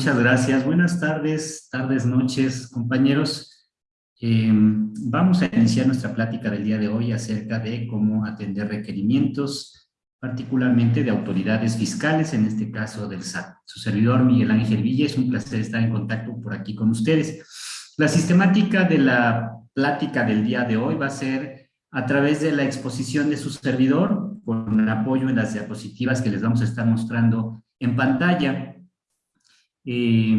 muchas gracias. Buenas tardes, tardes, noches, compañeros. Eh, vamos a iniciar nuestra plática del día de hoy acerca de cómo atender requerimientos, particularmente de autoridades fiscales, en este caso del SAT. Su servidor Miguel Ángel Villa, es un placer estar en contacto por aquí con ustedes. La sistemática de la plática del día de hoy va a ser a través de la exposición de su servidor, con apoyo en las diapositivas que les vamos a estar mostrando en pantalla, eh,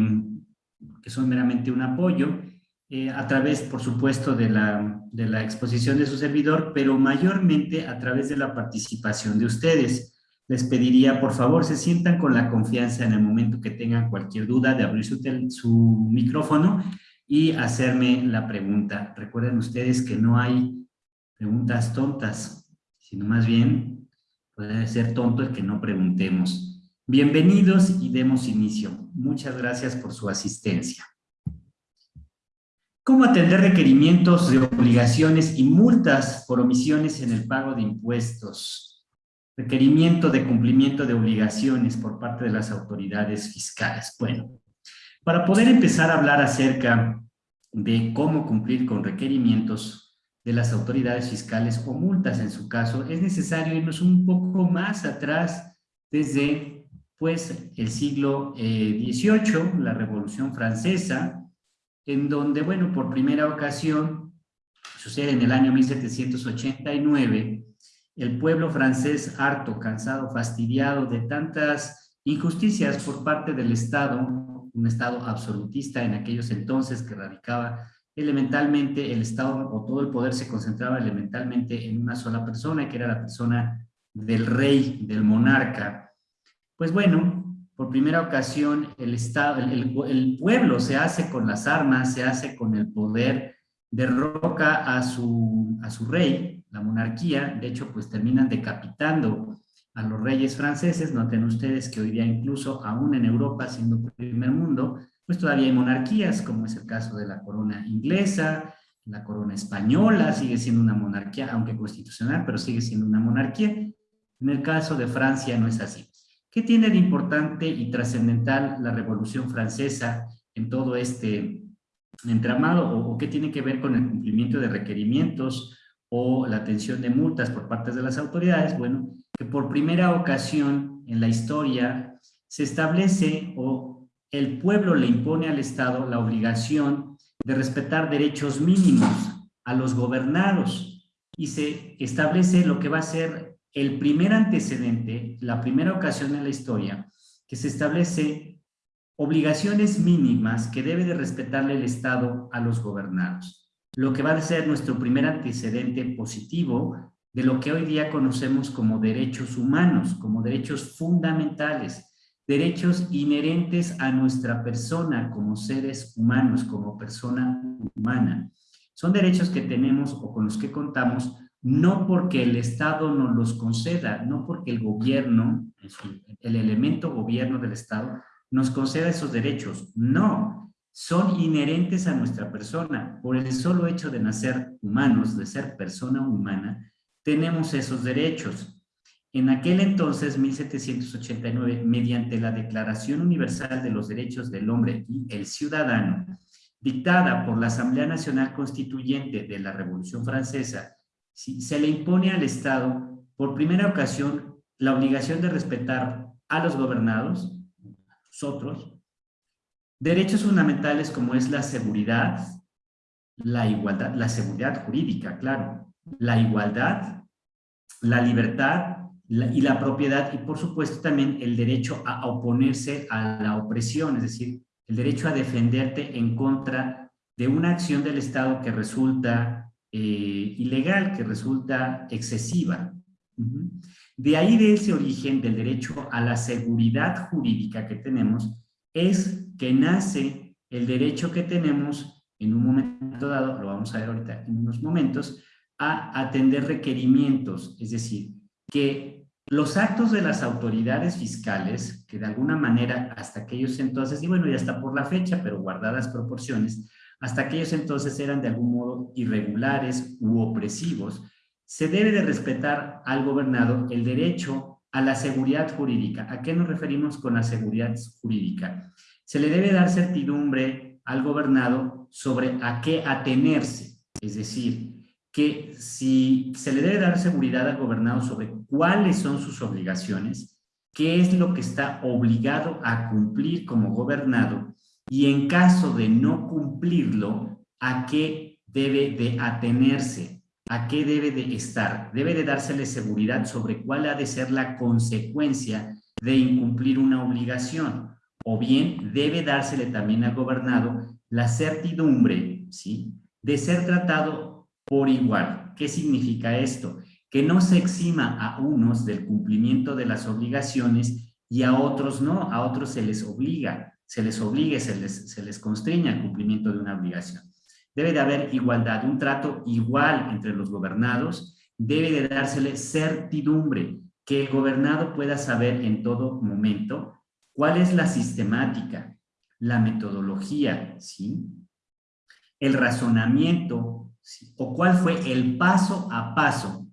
que son meramente un apoyo, eh, a través, por supuesto, de la, de la exposición de su servidor, pero mayormente a través de la participación de ustedes. Les pediría, por favor, se sientan con la confianza en el momento que tengan cualquier duda de abrir su, su micrófono y hacerme la pregunta. Recuerden ustedes que no hay preguntas tontas, sino más bien puede ser tonto el que no preguntemos. Bienvenidos y demos inicio. Muchas gracias por su asistencia. ¿Cómo atender requerimientos de obligaciones y multas por omisiones en el pago de impuestos? Requerimiento de cumplimiento de obligaciones por parte de las autoridades fiscales. Bueno, para poder empezar a hablar acerca de cómo cumplir con requerimientos de las autoridades fiscales o multas en su caso, es necesario irnos un poco más atrás desde pues el siglo XVIII, eh, la Revolución Francesa, en donde, bueno, por primera ocasión, sucede en el año 1789, el pueblo francés harto, cansado, fastidiado de tantas injusticias por parte del Estado, un Estado absolutista en aquellos entonces que radicaba elementalmente el Estado o todo el poder se concentraba elementalmente en una sola persona, que era la persona del rey, del monarca, pues bueno, por primera ocasión el, Estado, el, pueblo se hace con las armas, se hace con el poder, derroca a su, a su rey, la monarquía, de hecho pues terminan decapitando a los reyes franceses, noten ustedes que hoy día incluso aún en Europa, siendo primer mundo, pues todavía hay monarquías, como es el caso de la corona inglesa, la corona española sigue siendo una monarquía, aunque constitucional, pero sigue siendo una monarquía. En el caso de Francia no es así. ¿Qué tiene de importante y trascendental la Revolución Francesa en todo este entramado o, qué tiene que ver con el cumplimiento de requerimientos o la atención de multas por parte de las autoridades? Bueno, que por primera ocasión en la historia se establece o el pueblo le impone al Estado la obligación de respetar derechos mínimos a los gobernados y se establece lo que va a ser el primer antecedente, la primera ocasión en la historia, que se establece obligaciones mínimas que debe de respetarle el Estado a los gobernados. Lo que va a ser nuestro primer antecedente positivo de lo que hoy día conocemos como derechos humanos, como derechos fundamentales, derechos inherentes a nuestra persona como seres humanos, como persona humana. Son derechos que tenemos o con los que contamos no porque el Estado nos los conceda, no porque el gobierno, el elemento gobierno del Estado, nos conceda esos derechos. No, son inherentes a nuestra persona. Por el solo hecho de nacer humanos, de ser persona humana, tenemos esos derechos. En aquel entonces, 1789, mediante la Declaración Universal de los Derechos del Hombre y el Ciudadano, dictada por la Asamblea Nacional Constituyente de la Revolución Francesa, se le impone al Estado por primera ocasión la obligación de respetar a los gobernados, nosotros, derechos fundamentales como es la seguridad, la igualdad, la seguridad jurídica, claro, la igualdad, la libertad y la propiedad y por supuesto también el derecho a oponerse a la opresión, es decir, el derecho a defenderte en contra de una acción del Estado que resulta eh, ilegal que resulta excesiva. De ahí de ese origen del derecho a la seguridad jurídica que tenemos es que nace el derecho que tenemos en un momento dado, lo vamos a ver ahorita en unos momentos, a atender requerimientos, es decir, que los actos de las autoridades fiscales, que de alguna manera hasta aquellos entonces, y bueno, ya está por la fecha, pero guardadas proporciones, hasta aquellos entonces eran de algún modo irregulares u opresivos, se debe de respetar al gobernado el derecho a la seguridad jurídica. ¿A qué nos referimos con la seguridad jurídica? Se le debe dar certidumbre al gobernado sobre a qué atenerse, es decir, que si se le debe dar seguridad al gobernado sobre cuáles son sus obligaciones, qué es lo que está obligado a cumplir como gobernado y en caso de no cumplirlo, a qué debe de atenerse, a qué debe de estar. Debe de dársele seguridad sobre cuál ha de ser la consecuencia de incumplir una obligación. O bien debe dársele también al gobernado la certidumbre, ¿sí? De ser tratado por igual. ¿Qué significa esto? Que no se exima a unos del cumplimiento de las obligaciones y a otros no, a otros se les obliga, se les obligue, se les, se les constriña el cumplimiento de una obligación. Debe de haber igualdad, un trato igual entre los gobernados, debe de dársele certidumbre, que el gobernado pueda saber en todo momento cuál es la sistemática, la metodología, ¿sí? el razonamiento, o cuál fue el paso a paso,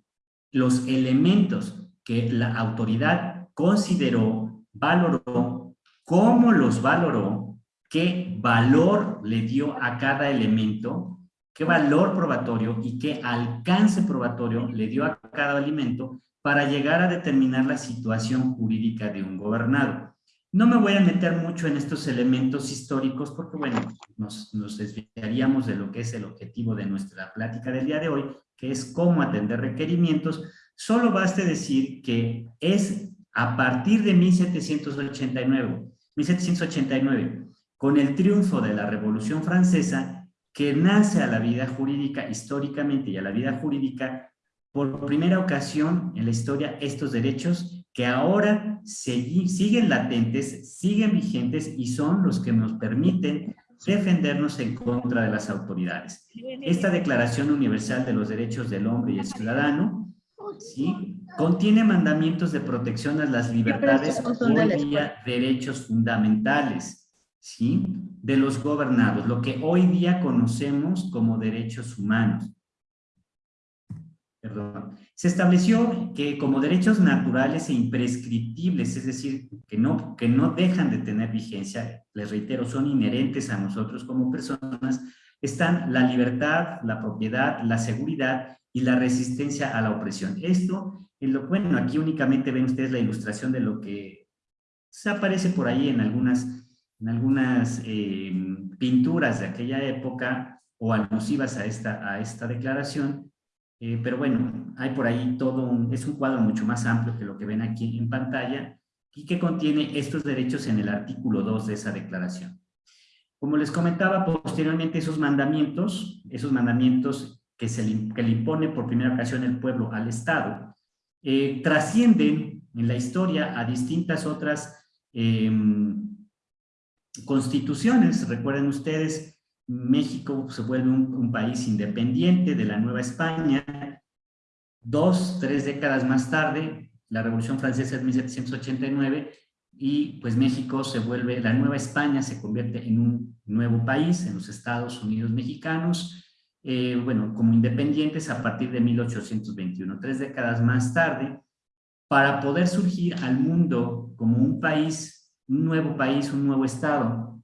los elementos que la autoridad consideró, valoró, cómo los valoró qué valor le dio a cada elemento, qué valor probatorio y qué alcance probatorio le dio a cada elemento para llegar a determinar la situación jurídica de un gobernado. No me voy a meter mucho en estos elementos históricos porque, bueno, nos, nos desviaríamos de lo que es el objetivo de nuestra plática del día de hoy, que es cómo atender requerimientos. Solo baste decir que es a partir de 1789, 1789 con el triunfo de la Revolución Francesa, que nace a la vida jurídica históricamente y a la vida jurídica por primera ocasión en la historia estos derechos que ahora siguen latentes, siguen vigentes y son los que nos permiten defendernos en contra de las autoridades. Esta Declaración Universal de los Derechos del Hombre y el Ciudadano ¿sí? contiene mandamientos de protección a las libertades, hoy día derechos fundamentales, ¿sí? de los gobernados, lo que hoy día conocemos como derechos humanos. Perdón. Se estableció que como derechos naturales e imprescriptibles, es decir, que no, que no dejan de tener vigencia, les reitero, son inherentes a nosotros como personas, están la libertad, la propiedad, la seguridad y la resistencia a la opresión. Esto, en lo, bueno, aquí únicamente ven ustedes la ilustración de lo que se aparece por ahí en algunas en algunas eh, pinturas de aquella época o alusivas a esta, a esta declaración, eh, pero bueno, hay por ahí todo un, es un cuadro mucho más amplio que lo que ven aquí en pantalla y que contiene estos derechos en el artículo 2 de esa declaración. Como les comentaba posteriormente, esos mandamientos, esos mandamientos que, se le, que le impone por primera ocasión el pueblo al Estado, eh, trascienden en la historia a distintas otras constituciones. Recuerden ustedes, México se vuelve un, país independiente de la Nueva España. Dos, tres décadas más tarde, la Revolución Francesa es 1789 y pues México se vuelve, la Nueva España se convierte en un nuevo país, en los Estados Unidos mexicanos, eh, bueno, como independientes a partir de 1821, tres décadas más tarde, para poder surgir al mundo como un país un nuevo país, un nuevo Estado,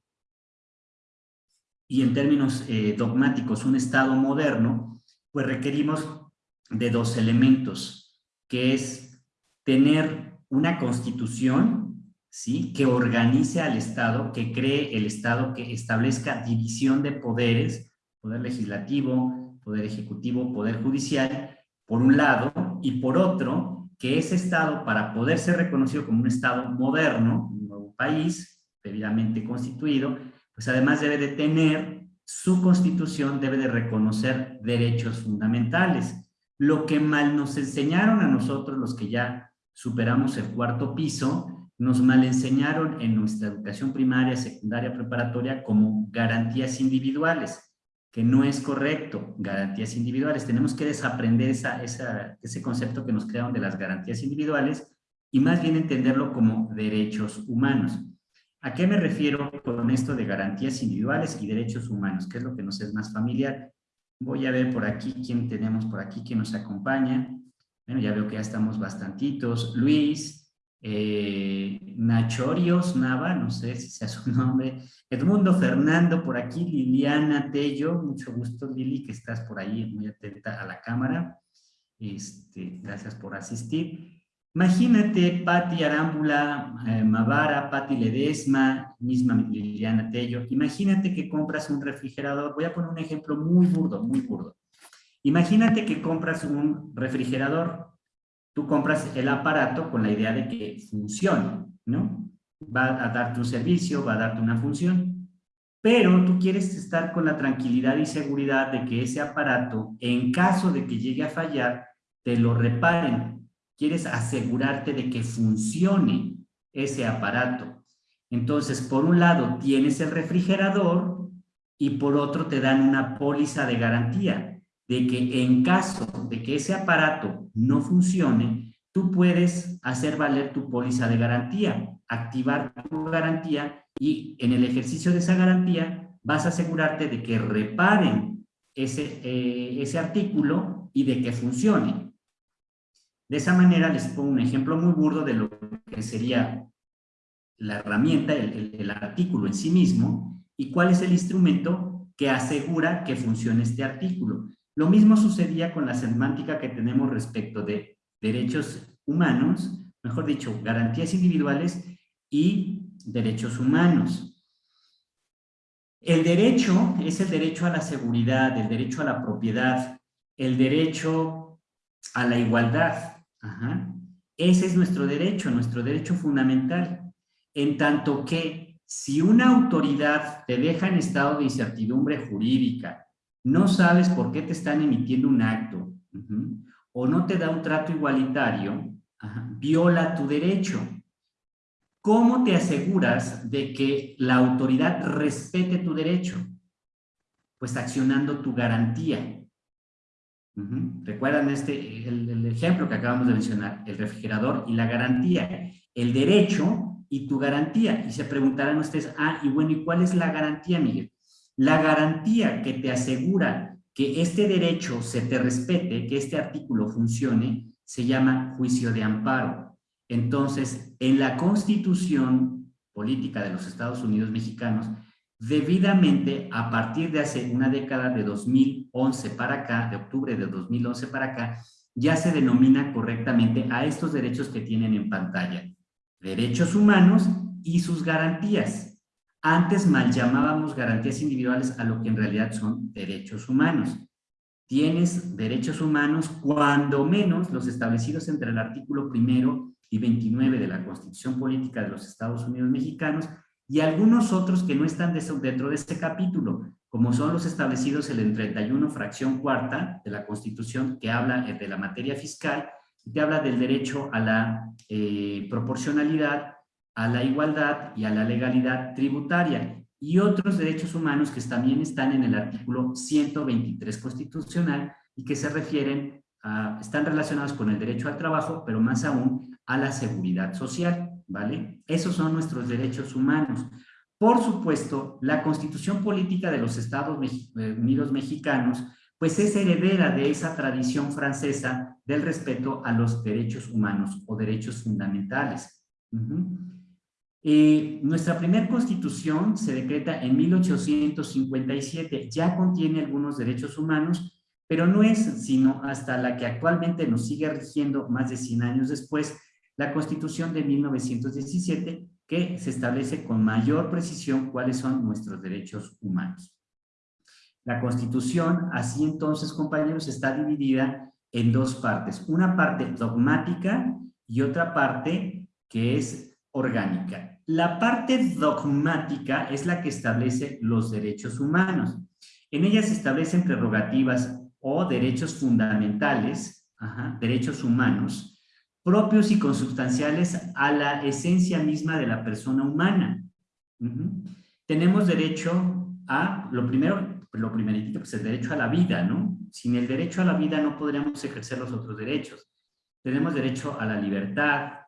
y en términos eh, dogmáticos un Estado moderno, pues requerimos de dos elementos, que es tener una constitución ¿sí? que organice al Estado, que cree el Estado, que establezca división de poderes, poder legislativo, poder ejecutivo, poder judicial, por un lado, y por otro, que ese Estado, para poder ser reconocido como un Estado moderno, país debidamente constituido, pues además debe de tener su constitución, debe de reconocer derechos fundamentales. Lo que mal nos enseñaron a nosotros, los que ya superamos el cuarto piso, nos mal enseñaron en nuestra educación primaria, secundaria, preparatoria como garantías individuales, que no es correcto, garantías individuales. Tenemos que desaprender esa, ese concepto que nos crearon de las garantías individuales y más bien entenderlo como derechos humanos. ¿A qué me refiero con esto de garantías individuales y derechos humanos? ¿Qué es lo que nos es más familiar? Voy a ver por aquí quién tenemos por aquí que nos acompaña. Bueno, ya veo que ya estamos bastantitos. Luis, eh, Nachorios Nava, no sé si sea su nombre, Edmundo Fernando por aquí, Liliana Tello, mucho gusto Lili, que estás por ahí muy atenta a la cámara, este, gracias por asistir. Imagínate Patti Arámbula, eh, Mavara, Patti Ledesma, misma Liliana Tello, imagínate que compras un refrigerador, voy a poner un ejemplo muy burdo, muy burdo. Imagínate que compras un refrigerador tú compras el aparato con la idea de que funcione, ¿no? Va a darte un servicio, va a darte una función, pero tú quieres estar con la tranquilidad y seguridad de que ese aparato, en caso de que llegue a fallar, te lo reparen. Quieres asegurarte de que funcione ese aparato. Entonces, por un lado, tienes el refrigerador y por otro te dan una póliza de garantía de que en caso de que ese aparato no funcione, tú puedes hacer valer tu póliza de garantía, activar tu garantía y en el ejercicio de esa garantía vas a asegurarte de que reparen ese, eh, ese artículo y de que funcione. De esa manera les pongo un ejemplo muy burdo de lo que sería la herramienta, el, el artículo en sí mismo y cuál es el instrumento que asegura que funcione este artículo. Lo mismo sucedía con la semántica que tenemos respecto de derechos humanos, mejor dicho, garantías individuales y derechos humanos. El derecho es el derecho a la seguridad, el derecho a la propiedad, el derecho a la igualdad. Ese es nuestro derecho, nuestro derecho fundamental. En tanto que si una autoridad te deja en estado de incertidumbre jurídica, no sabes por qué te están emitiendo un acto o no te da un trato igualitario, viola tu derecho. ¿Cómo te aseguras de que la autoridad respete tu derecho? Pues accionando tu garantía. ¿Recuerdan este, el, ejemplo que acabamos de mencionar? El refrigerador y la garantía. El derecho y tu garantía. Y se preguntarán ustedes, ah, y bueno, ¿y cuál es la garantía, Miguel? La garantía que te asegura que este derecho se te respete, que este artículo funcione, se llama juicio de amparo. Entonces, en la Constitución Política de los Estados Unidos Mexicanos, debidamente a partir de hace una década de 2011 para acá, de octubre de 2011 para acá, ya se denomina correctamente a estos derechos que tienen en pantalla. Derechos humanos y sus garantías. Antes mal llamábamos garantías individuales a lo que en realidad son derechos humanos. Tienes derechos humanos cuando menos los establecidos entre el artículo primero y 29 de la Constitución Política de los Estados Unidos Mexicanos y algunos otros que no están dentro de este capítulo, como son los establecidos en el 31 fracción cuarta de la Constitución que habla de la materia fiscal y te habla del derecho a la eh, proporcionalidad, a la igualdad y a la legalidad tributaria y otros derechos humanos que también están en el artículo 123 constitucional y que se refieren a, están relacionados con el derecho al trabajo, pero más aún a la seguridad social, ¿vale? Esos son nuestros derechos humanos. Por supuesto, la Constitución Política de los Estados eh, Unidos Mexicanos pues es heredera de esa tradición francesa del respeto a los derechos humanos o derechos fundamentales. Eh, nuestra primera constitución se decreta en 1857, ya contiene algunos derechos humanos, pero no es sino hasta la que actualmente nos sigue rigiendo más de 100 años después, la constitución de 1917, que se establece con mayor precisión cuáles son nuestros derechos humanos. La constitución, así entonces, compañeros, está dividida en dos partes. Una parte dogmática y otra parte que es orgánica. La parte dogmática es la que establece los derechos humanos. En ella se establecen prerrogativas o derechos fundamentales, derechos humanos, propios y consubstanciales a la esencia misma de la persona humana. Tenemos derecho a, lo primero, lo primerito, pues el derecho a la vida, ¿no? Sin el derecho a la vida no podríamos ejercer los otros derechos. Tenemos derecho a la libertad,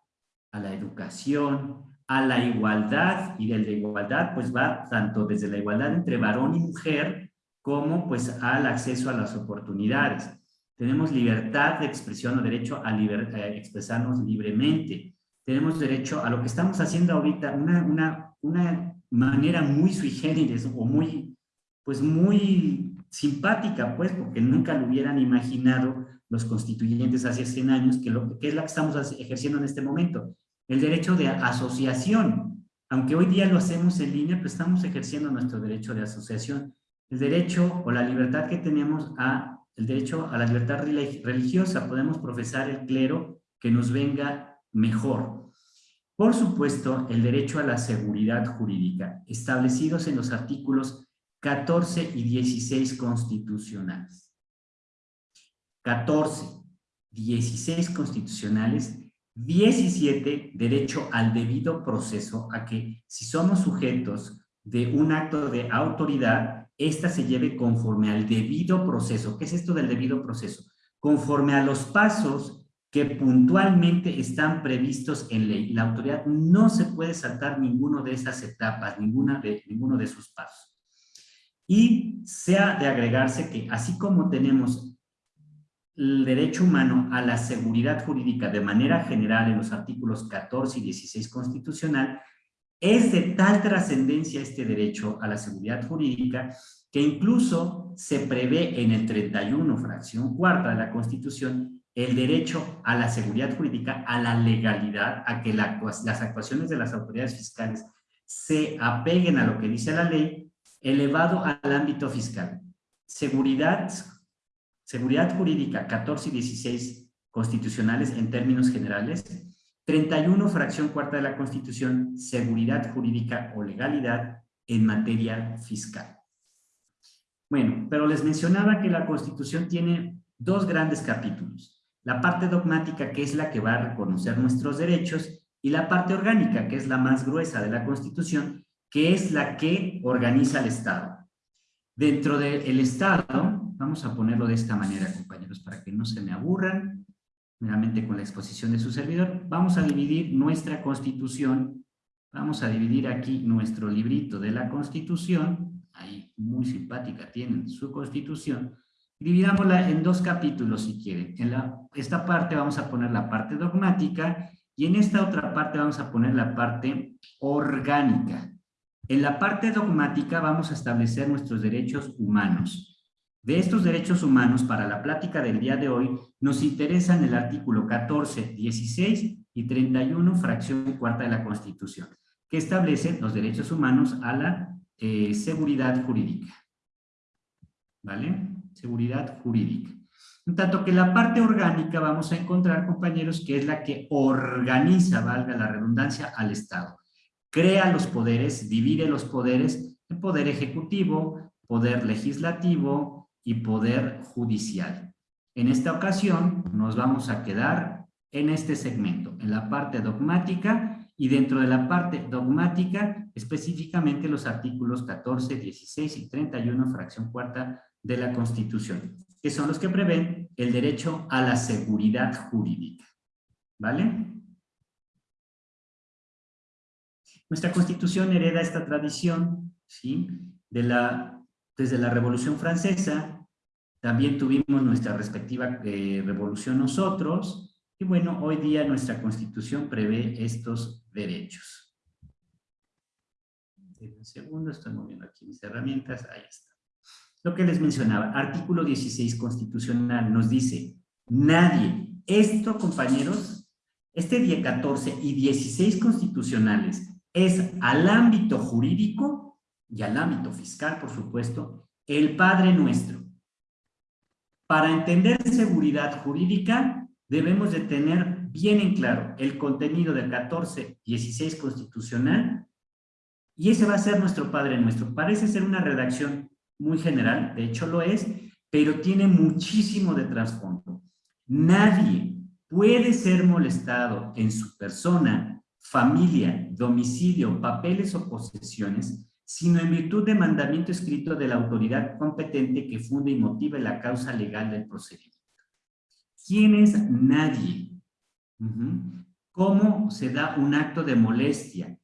a la educación, a la igualdad y de igualdad pues va tanto desde la igualdad entre varón y mujer como pues al acceso a las oportunidades. Tenemos libertad de expresión o derecho a, expresarnos libremente. tenemos derecho a lo que estamos haciendo ahorita, una, una, una manera muy sui generis o muy, pues muy simpática, pues, porque nunca lo hubieran imaginado los constituyentes hace 100 años, que, lo, que es la que estamos ejerciendo en este momento. El derecho de asociación. Aunque hoy día lo hacemos en línea, pues estamos ejerciendo nuestro derecho de asociación. El derecho o la libertad que tenemos a, el derecho a la libertad religiosa. Podemos profesar el clero que nos venga mejor. Por supuesto, el derecho a la seguridad jurídica, establecidos en los artículos 14 y 16 constitucionales. 14, 16 constitucionales, 17, derecho al debido proceso, a que si somos sujetos de un acto de autoridad, ésta se lleve conforme al debido proceso. ¿Qué es esto del debido proceso? Conforme a los pasos que puntualmente están previstos en ley. La autoridad no se puede saltar ninguno de esas etapas, ninguna de, ninguno de sus pasos. Y sea de agregarse que así como tenemos el derecho humano a la seguridad jurídica de manera general en los artículos 14 y 16 constitucional, es de tal trascendencia este derecho a la seguridad jurídica que incluso se prevé en el 31, fracción cuarta de la Constitución, el derecho a la seguridad jurídica, a la legalidad, a que las actuaciones de las autoridades fiscales se apeguen a lo que dice la ley, elevado al ámbito fiscal. Seguridad, seguridad jurídica 14 y 16 constitucionales en términos generales, 31 fracción cuarta de la Constitución, seguridad jurídica o legalidad en materia fiscal. Bueno, pero les mencionaba que la Constitución tiene dos grandes capítulos la parte dogmática que es la que va a reconocer nuestros derechos y la parte orgánica que es la más gruesa de la Constitución que es la que organiza el Estado. Dentro del Estado, vamos a ponerlo de esta manera compañeros para que no se me aburran, nuevamente con la exposición de su servidor, vamos a dividir nuestra Constitución, vamos a dividir aquí nuestro librito de la Constitución, ahí muy simpática tienen su Constitución, Dividámosla en dos capítulos si quieren. En la, esta parte vamos a poner la parte dogmática y en esta otra parte vamos a poner la parte orgánica. En la parte dogmática vamos a establecer nuestros derechos humanos. De estos derechos humanos, para la plática del día de hoy, nos interesan el artículo 14, 16 y 31, fracción cuarta de la Constitución, que establecen los derechos humanos a la eh, seguridad jurídica. ¿Vale? seguridad jurídica. En tanto que la parte orgánica vamos a encontrar, compañeros, que es la que organiza, valga la redundancia, al Estado. Crea los poderes, divide los poderes en poder ejecutivo, poder legislativo y poder judicial. En esta ocasión nos vamos a quedar en este segmento, en la parte dogmática y dentro de la parte dogmática, específicamente los artículos 14, 16 y 31, fracción cuarta de la Constitución, que son los que prevén el derecho a la seguridad jurídica. ¿Vale? Nuestra Constitución hereda esta tradición, ¿sí? De la, desde la Revolución Francesa, también tuvimos nuestra respectiva eh, revolución nosotros, y bueno, hoy día nuestra Constitución prevé estos derechos. Un segundo, estoy moviendo aquí mis herramientas, ahí está. Lo que les mencionaba, artículo 16 constitucional nos dice, nadie, esto compañeros, este día 14 y 16 constitucionales es al ámbito jurídico y al ámbito fiscal, por supuesto, el Padre Nuestro. Para entender seguridad jurídica, debemos de tener bien en claro el contenido del 14, 16 constitucional y ese va a ser nuestro Padre Nuestro. Parece ser una redacción muy general, de hecho lo es, pero tiene muchísimo de trasfondo. Nadie puede ser molestado en su persona, familia, domicilio, papeles o posesiones, sino en virtud de mandamiento escrito de la autoridad competente que funde y motive la causa legal del procedimiento. ¿Quién es nadie? ¿Cómo se da un acto de molestia?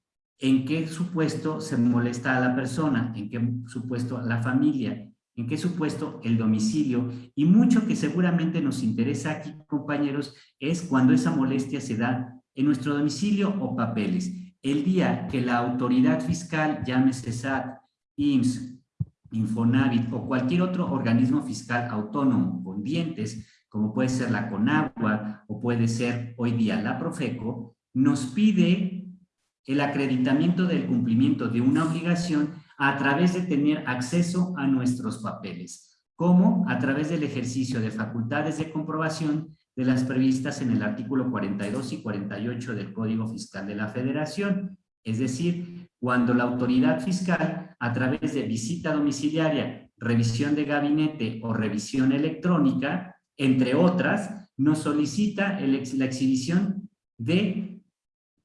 en qué supuesto se molesta a la persona, en qué supuesto a la familia, en qué supuesto el domicilio. Y mucho que seguramente nos interesa aquí, compañeros, es cuando esa molestia se da en nuestro domicilio o papeles. El día que la autoridad fiscal, llámese SAT, IMSS, Infonavit o cualquier otro organismo fiscal autónomo con dientes, como puede ser la CONAGUA o puede ser hoy día la Profeco, nos pide el acreditamiento del cumplimiento de una obligación a través de tener acceso a nuestros papeles, como a través del ejercicio de facultades de comprobación de las previstas en el artículo 42 y 48 del Código Fiscal de la Federación, es decir, cuando la autoridad fiscal, a través de visita domiciliaria, revisión de gabinete o revisión electrónica, entre otras, nos solicita la exhibición de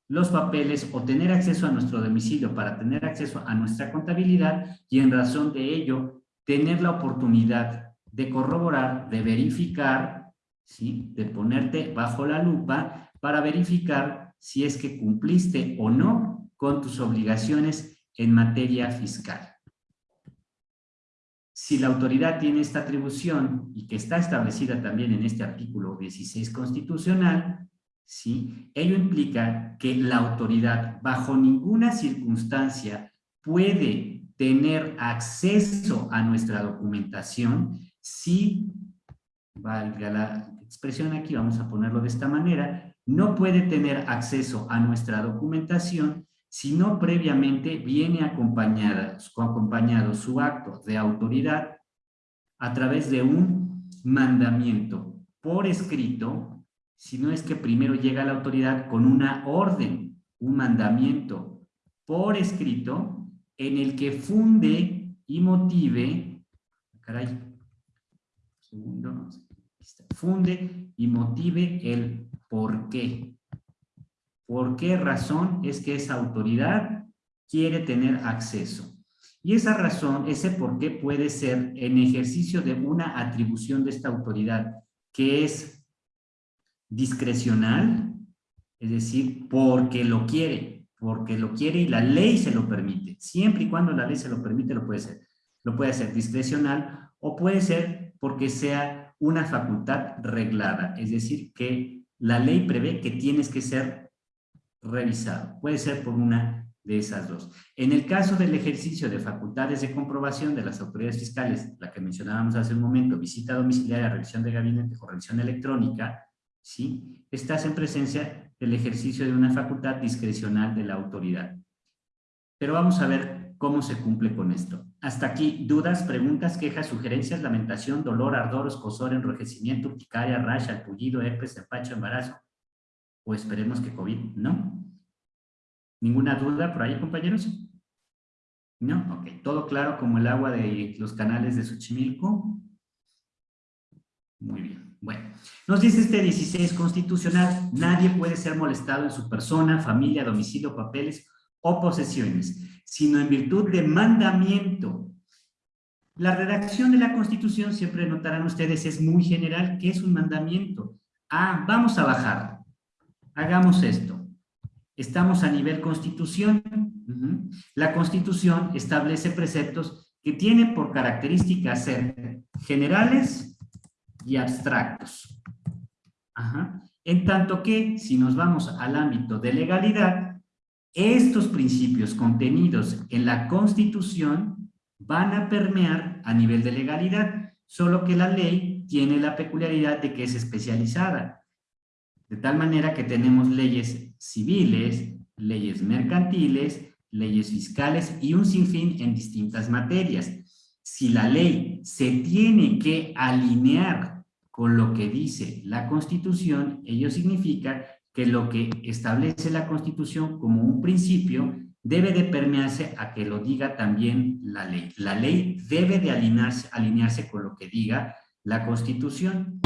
los papeles o tener acceso a nuestro domicilio para tener acceso a nuestra contabilidad y en razón de ello, tener la oportunidad de corroborar, de verificar, ¿sí? de ponerte bajo la lupa para verificar si es que cumpliste o no con tus obligaciones en materia fiscal. Si la autoridad tiene esta atribución y que está establecida también en este artículo 16 constitucional, ¿sí? ello implica que la autoridad bajo ninguna circunstancia puede tener acceso a nuestra documentación si, valga la expresión aquí, vamos a ponerlo de esta manera, no puede tener acceso a nuestra documentación si no previamente viene acompañada, acompañado su acto de autoridad a través de un mandamiento por escrito, si no es que primero llega la autoridad con una orden, un mandamiento por escrito, en el que funde y motive, caray, segundo, funde y motive el por qué. ¿Por qué razón es que esa autoridad quiere tener acceso? Y esa razón, ese por qué puede ser en ejercicio de una atribución de esta autoridad que es discrecional, es decir, porque lo quiere, porque lo quiere y la ley se lo permite. Siempre y cuando la ley se lo permite, lo puede ser. Lo puede ser discrecional o puede ser porque sea una facultad reglada, es decir, que la ley prevé que tienes que ser revisado. Puede ser por una de esas dos. En el caso del ejercicio de facultades de comprobación de las autoridades fiscales, la que mencionábamos hace un momento, visita domiciliaria, revisión de gabinete o revisión electrónica, ¿sí? estás en presencia del ejercicio de una facultad discrecional de la autoridad. Pero vamos a ver cómo se cumple con esto. Hasta aquí, dudas, preguntas, quejas, sugerencias, lamentación, dolor, ardor, escosor, enrojecimiento, urticaria, rash, alpullido, herpes, empacho, embarazo, o esperemos que COVID, ¿no? ¿Ninguna duda por ahí, compañeros? ¿No? Ok, todo claro como el agua de los canales de Xochimilco. Muy bien. Bueno, nos dice este 16 constitucional, nadie puede ser molestado en su persona, familia, domicilio, papeles o posesiones, sino en virtud de mandamiento. La redacción de la Constitución, siempre notarán ustedes, es muy general. ¿Qué es un mandamiento? Ah, vamos a bajar hagamos esto. Estamos a nivel constitución. La constitución establece preceptos que tienen por característica ser generales y abstractos. En tanto que, si nos vamos al ámbito de legalidad, estos principios contenidos en la Constitución van a permear a nivel de legalidad, solo que la ley tiene la peculiaridad de que es especializada. De tal manera que tenemos leyes civiles, leyes mercantiles, leyes fiscales y un sinfín en distintas materias. Si la ley se tiene que alinear con lo que dice la Constitución, ello significa que lo que establece la Constitución como un principio debe de permearse a que lo diga también la ley. La ley debe de alinearse, alinearse con lo que diga la Constitución.